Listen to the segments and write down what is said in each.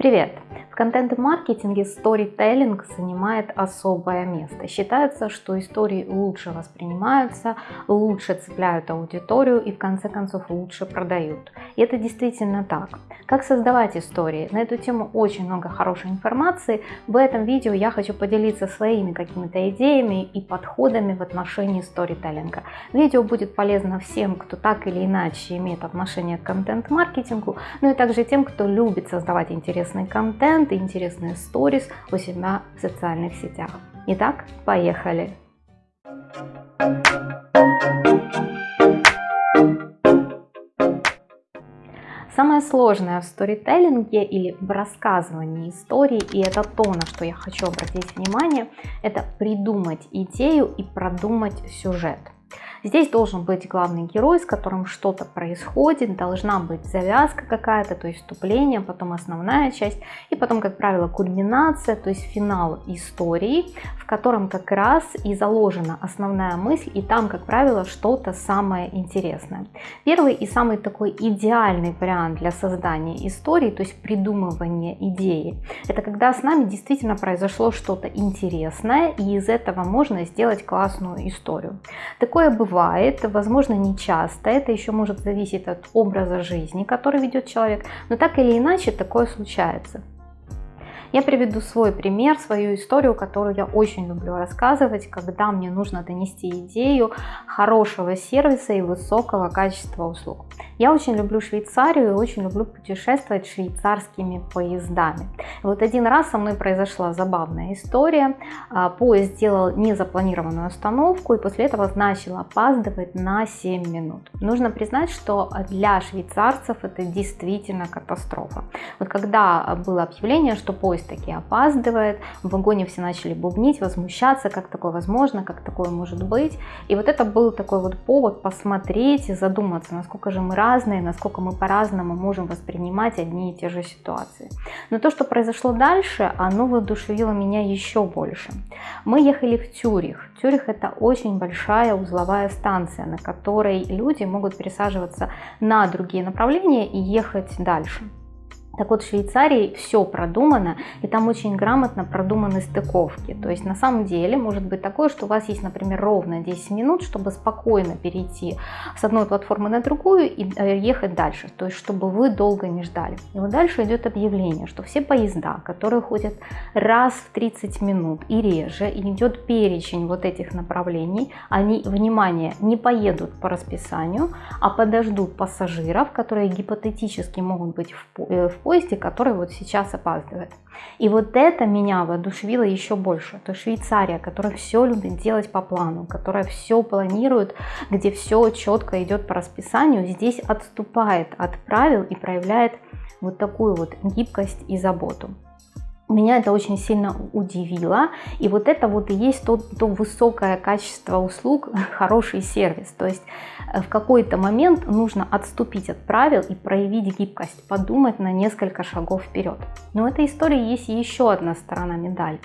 Привет! В контент-маркетинге сторителлинг занимает особое место. Считается, что истории лучше воспринимаются, лучше цепляют аудиторию и в конце концов лучше продают. И это действительно так. Как создавать истории? На эту тему очень много хорошей информации. В этом видео я хочу поделиться своими какими-то идеями и подходами в отношении сторителлинга. Видео будет полезно всем, кто так или иначе имеет отношение к контент-маркетингу, но и также тем, кто любит создавать интересный контент и интересные сторис у себя в социальных сетях. Итак, поехали! Самое сложное в сторителлинге или в рассказывании истории, и это то, на что я хочу обратить внимание, это придумать идею и продумать сюжет. Здесь должен быть главный герой, с которым что-то происходит, должна быть завязка какая-то, то есть вступление, потом основная часть, и потом, как правило, кульминация, то есть финал истории, в котором как раз и заложена основная мысль, и там, как правило, что-то самое интересное. Первый и самый такой идеальный вариант для создания истории, то есть придумывания идеи, это когда с нами действительно произошло что-то интересное, и из этого можно сделать классную историю. Такое бывает бывает, возможно, не часто, это еще может зависеть от образа жизни, который ведет человек, но так или иначе такое случается. Я приведу свой пример, свою историю, которую я очень люблю рассказывать, когда мне нужно донести идею хорошего сервиса и высокого качества услуг. Я очень люблю Швейцарию и очень люблю путешествовать швейцарскими поездами. Вот один раз со мной произошла забавная история. А, поезд сделал незапланированную остановку и после этого начал опаздывать на 7 минут. Нужно признать, что для швейцарцев это действительно катастрофа. Вот когда было объявление, что поезд таки опаздывает, в вагоне все начали бубнить, возмущаться, как такое возможно, как такое может быть. И вот это был такой вот повод посмотреть и задуматься, насколько же мы разные, насколько мы по-разному можем воспринимать одни и те же ситуации. Но то, что произошло дальше, оно воодушевило меня еще больше. Мы ехали в Тюрих. Тюрих это очень большая узловая станция, на которой люди могут пересаживаться на другие направления и ехать дальше. Так вот, в Швейцарии все продумано, и там очень грамотно продуманы стыковки. То есть на самом деле может быть такое, что у вас есть, например, ровно 10 минут, чтобы спокойно перейти с одной платформы на другую и э, ехать дальше. То есть чтобы вы долго не ждали. И вот дальше идет объявление, что все поезда, которые ходят раз в 30 минут и реже, и идет перечень вот этих направлений, они, внимание, не поедут по расписанию, а подождут пассажиров, которые гипотетически могут быть в, э, в поезде, который вот сейчас опаздывает. И вот это меня воодушевило еще больше. То Швейцария, которая все любит делать по плану, которая все планирует, где все четко идет по расписанию, здесь отступает от правил и проявляет вот такую вот гибкость и заботу. Меня это очень сильно удивило. И вот это вот и есть то, то высокое качество услуг, хороший сервис. То есть в какой-то момент нужно отступить от правил и проявить гибкость, подумать на несколько шагов вперед. Но в этой истории есть еще одна сторона медали.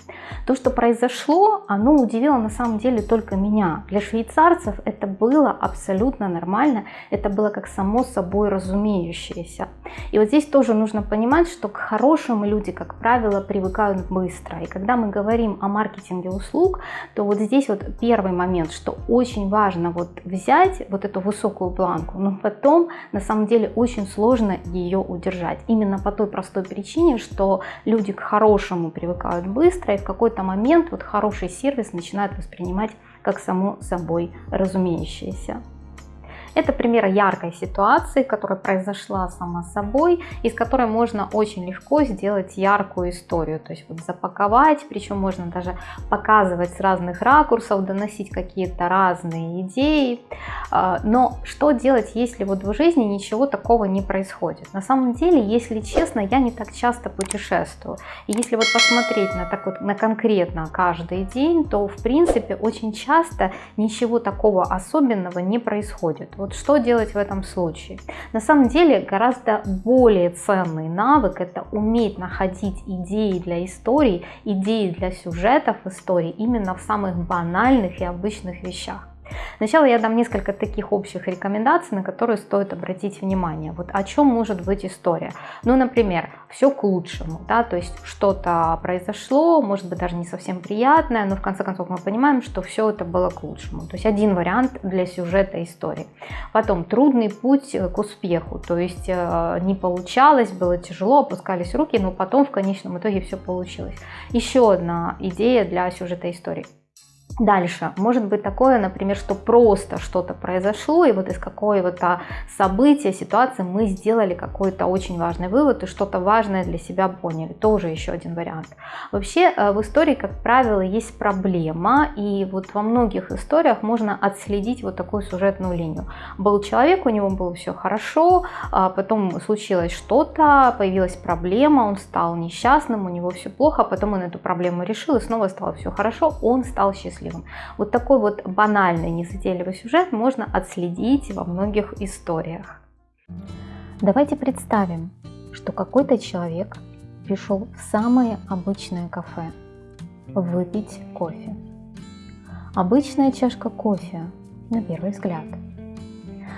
То, что произошло, оно удивило на самом деле только меня. Для швейцарцев это было абсолютно нормально, это было как само собой разумеющееся. И вот здесь тоже нужно понимать, что к хорошим люди, как правило, привыкают быстро. И когда мы говорим о маркетинге услуг, то вот здесь вот первый момент, что очень важно вот взять вот эту высокую планку, но потом на самом деле очень сложно ее удержать. Именно по той простой причине, что люди к хорошему привыкают быстро, и в какой-то момент вот хороший сервис начинают воспринимать как само собой разумеющееся. Это пример яркой ситуации, которая произошла сама собой, из которой можно очень легко сделать яркую историю. То есть вот запаковать, причем можно даже показывать с разных ракурсов, доносить какие-то разные идеи. А, но что делать, если вот в жизни ничего такого не происходит? На самом деле, если честно, я не так часто путешествую. И если вот посмотреть на, так вот, на конкретно каждый день, то в принципе очень часто ничего такого особенного не происходит. Вот что делать в этом случае? На самом деле гораздо более ценный навык это уметь находить идеи для историй, идеи для сюжетов истории именно в самых банальных и обычных вещах. Сначала я дам несколько таких общих рекомендаций, на которые стоит обратить внимание. Вот о чем может быть история. Ну, например, все к лучшему, да, то есть что-то произошло, может быть даже не совсем приятное, но в конце концов мы понимаем, что все это было к лучшему. То есть один вариант для сюжета истории. Потом трудный путь к успеху, то есть э, не получалось, было тяжело, опускались руки, но потом в конечном итоге все получилось. Еще одна идея для сюжета истории. Дальше, может быть такое, например, что просто что-то произошло, и вот из какого-то события, ситуации мы сделали какой-то очень важный вывод и что-то важное для себя поняли. Тоже еще один вариант. Вообще э, в истории, как правило, есть проблема, и вот во многих историях можно отследить вот такую сюжетную линию. Был человек, у него было все хорошо, а потом случилось что-то, появилась проблема, он стал несчастным, у него все плохо, а потом он эту проблему решил, и снова стало все хорошо, он стал счастливым счастливым. Вот такой вот банальный, незатейливый сюжет можно отследить во многих историях. Давайте представим, что какой-то человек пришел в самое обычное кафе выпить кофе. Обычная чашка кофе, на первый взгляд.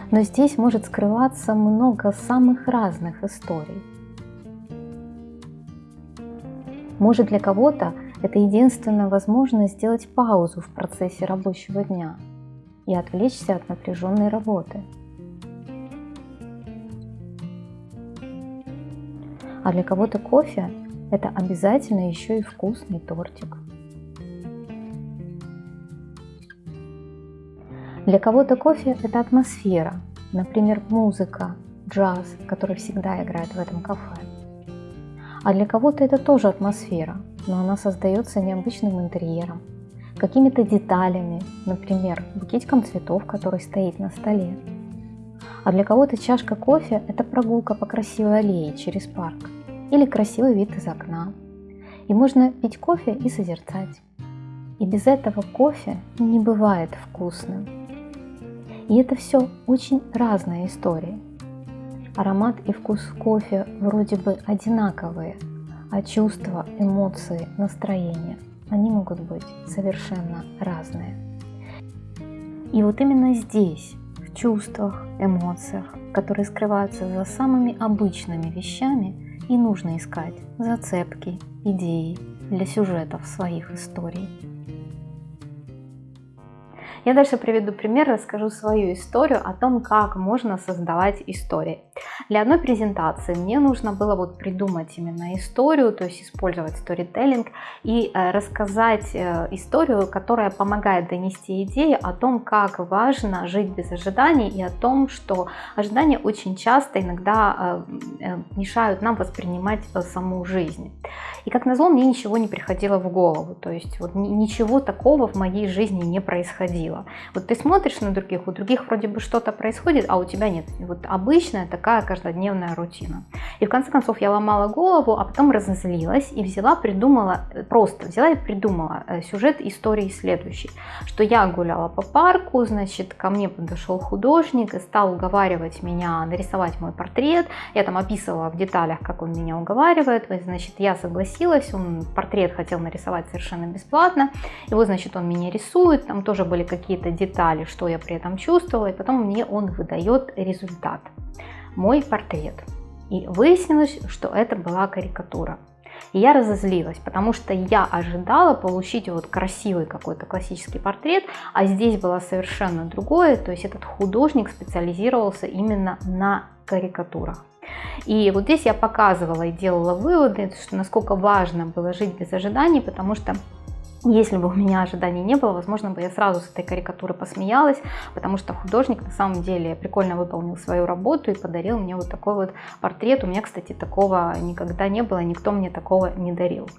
Но здесь может скрываться много самых разных историй. Может для кого-то это единственная возможность сделать паузу в процессе рабочего дня и отвлечься от напряженной работы. А для кого-то кофе – это обязательно еще и вкусный тортик. Для кого-то кофе – это атмосфера, например, музыка, джаз, который всегда играет в этом кафе. А для кого-то это тоже атмосфера, но она создается необычным интерьером, какими-то деталями, например, букетиком цветов, который стоит на столе. А для кого-то чашка кофе – это прогулка по красивой аллее через парк или красивый вид из окна. И можно пить кофе и созерцать. И без этого кофе не бывает вкусным. И это все очень разные истории. Аромат и вкус кофе вроде бы одинаковые – а чувства, эмоции, настроения, они могут быть совершенно разные. И вот именно здесь, в чувствах, эмоциях, которые скрываются за самыми обычными вещами, и нужно искать зацепки, идеи для сюжетов своих историй. Я дальше приведу пример, расскажу свою историю о том, как можно создавать истории. Для одной презентации мне нужно было вот придумать именно историю, то есть использовать сторителлинг и э, рассказать э, историю, которая помогает донести идею о том, как важно жить без ожиданий и о том, что ожидания очень часто иногда э, мешают нам воспринимать саму жизнь. И как назло, мне ничего не приходило в голову, то есть вот ничего такого в моей жизни не происходило. Вот ты смотришь на других, у других вроде бы что-то происходит, а у тебя нет. Вот обычная такая каждодневная рутина. И в конце концов я ломала голову, а потом разозлилась и взяла, придумала, просто взяла и придумала э, сюжет истории следующий, что я гуляла по парку, значит, ко мне подошел художник и стал уговаривать меня нарисовать мой портрет, я там описывала в деталях, как он меня уговаривает, значит, я согласилась, он портрет хотел нарисовать совершенно бесплатно, и вот, значит, он меня рисует, там тоже были какие-то детали, что я при этом чувствовала, и потом мне он выдает результат, мой портрет. И выяснилось, что это была карикатура. И я разозлилась, потому что я ожидала получить вот красивый какой-то классический портрет, а здесь было совершенно другое, то есть этот художник специализировался именно на карикатурах. И вот здесь я показывала и делала выводы, что насколько важно было жить без ожиданий, потому что если бы у меня ожиданий не было, возможно бы я сразу с этой карикатуры посмеялась, потому что художник на самом деле прикольно выполнил свою работу и подарил мне вот такой вот портрет. У меня, кстати, такого никогда не было, никто мне такого не дарил.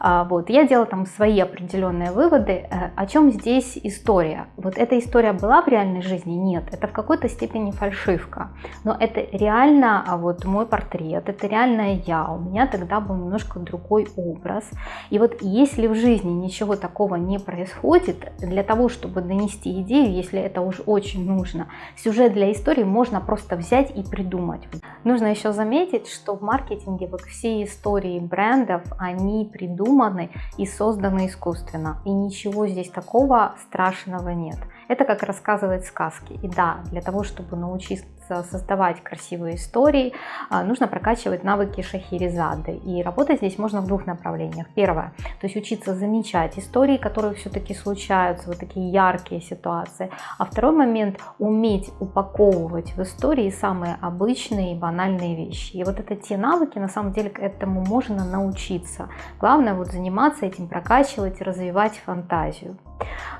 А, вот, я делала там свои определенные выводы. Э, о чем здесь история? Вот эта история была в реальной жизни? Нет, это в какой-то степени фальшивка. Но это реально а вот мой портрет, это реальная я. У меня тогда был немножко другой образ. И вот если в жизни ничего ничего такого не происходит, для того, чтобы донести идею, если это уж очень нужно, сюжет для истории можно просто взять и придумать. Нужно еще заметить, что в маркетинге вот все истории брендов, они придуманы и созданы искусственно. И ничего здесь такого страшного нет. Это как рассказывать сказки. И да, для того, чтобы научиться создавать красивые истории, а, нужно прокачивать навыки шахерезады. И работать здесь можно в двух направлениях. Первое, то есть учиться замечать истории, которые все-таки случаются, вот такие яркие ситуации. А второй момент, уметь упаковывать в истории самые обычные и банальные вещи. И вот это те навыки, на самом деле, к этому можно научиться. Главное вот заниматься этим, прокачивать, развивать фантазию.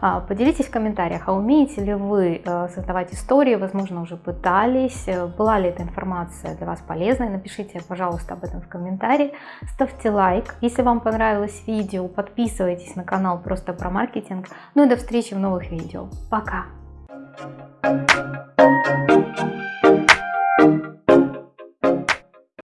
А, поделитесь в комментариях, а умеете ли вы э, создавать истории, возможно, уже пытались, э, была ли эта информация для вас полезной, напишите, пожалуйста, об этом в комментарии, ставьте лайк, если вам понравилось видео, подписывайтесь на канал просто про маркетинг, ну и до встречи в новых видео, пока! Thank you.